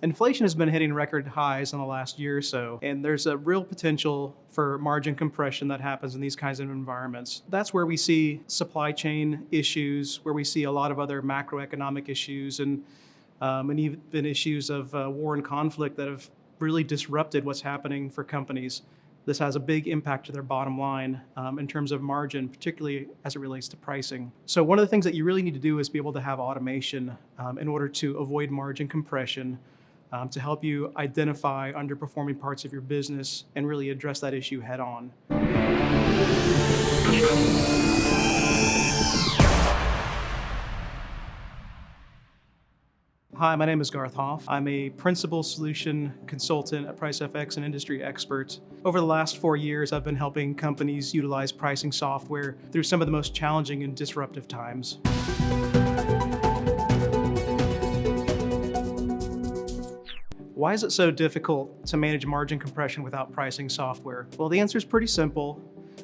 Inflation has been hitting record highs in the last year or so, and there's a real potential for margin compression that happens in these kinds of environments. That's where we see supply chain issues, where we see a lot of other macroeconomic issues, and, um, and even issues of uh, war and conflict that have really disrupted what's happening for companies. This has a big impact to their bottom line um, in terms of margin, particularly as it relates to pricing. So one of the things that you really need to do is be able to have automation um, in order to avoid margin compression um, to help you identify underperforming parts of your business and really address that issue head on. Hi, my name is Garth Hoff. I'm a principal solution consultant at PriceFX and industry expert. Over the last four years, I've been helping companies utilize pricing software through some of the most challenging and disruptive times. Why is it so difficult to manage margin compression without pricing software? Well, the answer is pretty simple.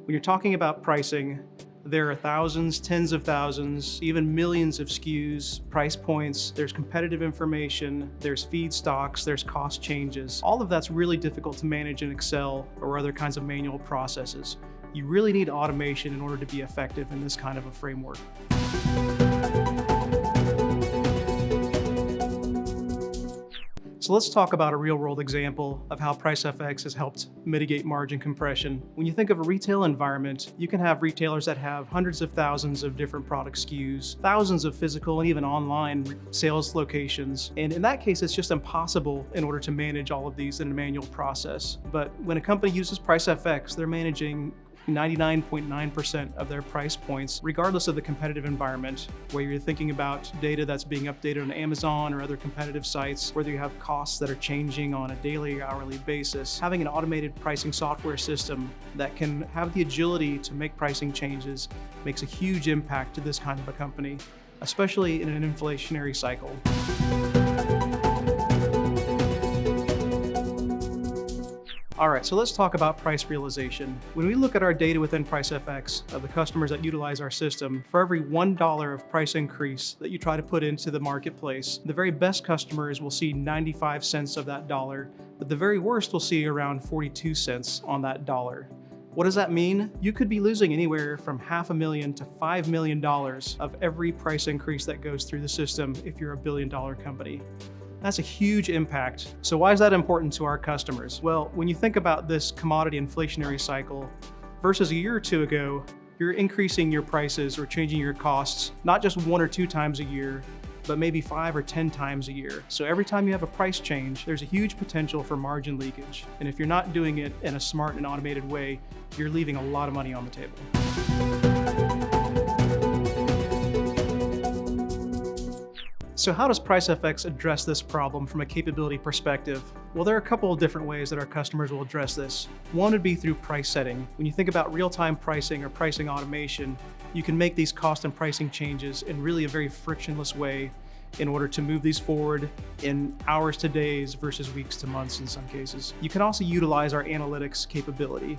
When you're talking about pricing, there are thousands, tens of thousands, even millions of SKUs, price points, there's competitive information, there's feedstocks, there's cost changes. All of that's really difficult to manage in Excel or other kinds of manual processes. You really need automation in order to be effective in this kind of a framework. So let's talk about a real world example of how PriceFX has helped mitigate margin compression. When you think of a retail environment, you can have retailers that have hundreds of thousands of different product SKUs, thousands of physical and even online sales locations. And in that case, it's just impossible in order to manage all of these in a manual process. But when a company uses PriceFX, they're managing 99.9% of their price points, regardless of the competitive environment, where you're thinking about data that's being updated on Amazon or other competitive sites, whether you have costs that are changing on a daily or hourly basis. Having an automated pricing software system that can have the agility to make pricing changes makes a huge impact to this kind of a company, especially in an inflationary cycle. All right, so let's talk about price realization. When we look at our data within PriceFX of the customers that utilize our system, for every $1 of price increase that you try to put into the marketplace, the very best customers will see 95 cents of that dollar, but the very worst will see around 42 cents on that dollar. What does that mean? You could be losing anywhere from half a million to $5 million of every price increase that goes through the system if you're a billion dollar company. That's a huge impact. So why is that important to our customers? Well, when you think about this commodity inflationary cycle versus a year or two ago, you're increasing your prices or changing your costs, not just one or two times a year, but maybe five or 10 times a year. So every time you have a price change, there's a huge potential for margin leakage. And if you're not doing it in a smart and automated way, you're leaving a lot of money on the table. So how does PriceFX address this problem from a capability perspective? Well, there are a couple of different ways that our customers will address this. One would be through price setting. When you think about real-time pricing or pricing automation, you can make these cost and pricing changes in really a very frictionless way in order to move these forward in hours to days versus weeks to months in some cases. You can also utilize our analytics capability.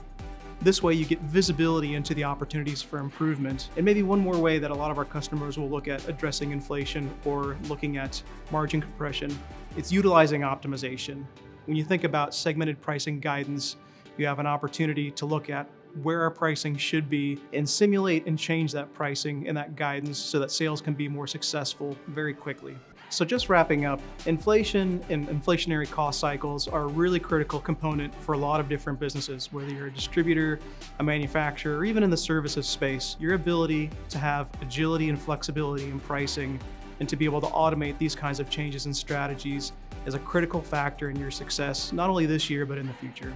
This way you get visibility into the opportunities for improvement. And maybe one more way that a lot of our customers will look at addressing inflation or looking at margin compression, it's utilizing optimization. When you think about segmented pricing guidance, you have an opportunity to look at where our pricing should be and simulate and change that pricing and that guidance so that sales can be more successful very quickly. So just wrapping up, inflation and inflationary cost cycles are a really critical component for a lot of different businesses, whether you're a distributor, a manufacturer, or even in the services space. Your ability to have agility and flexibility in pricing and to be able to automate these kinds of changes and strategies is a critical factor in your success, not only this year, but in the future.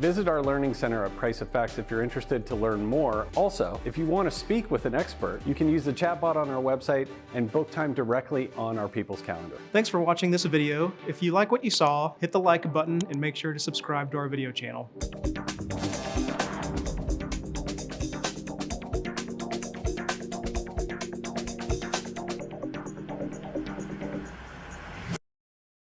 Visit our Learning Center at PriceFX if you're interested to learn more. Also, if you want to speak with an expert, you can use the chatbot on our website and book time directly on our People's Calendar. Thanks for watching this video. If you like what you saw, hit the like button and make sure to subscribe to our video channel.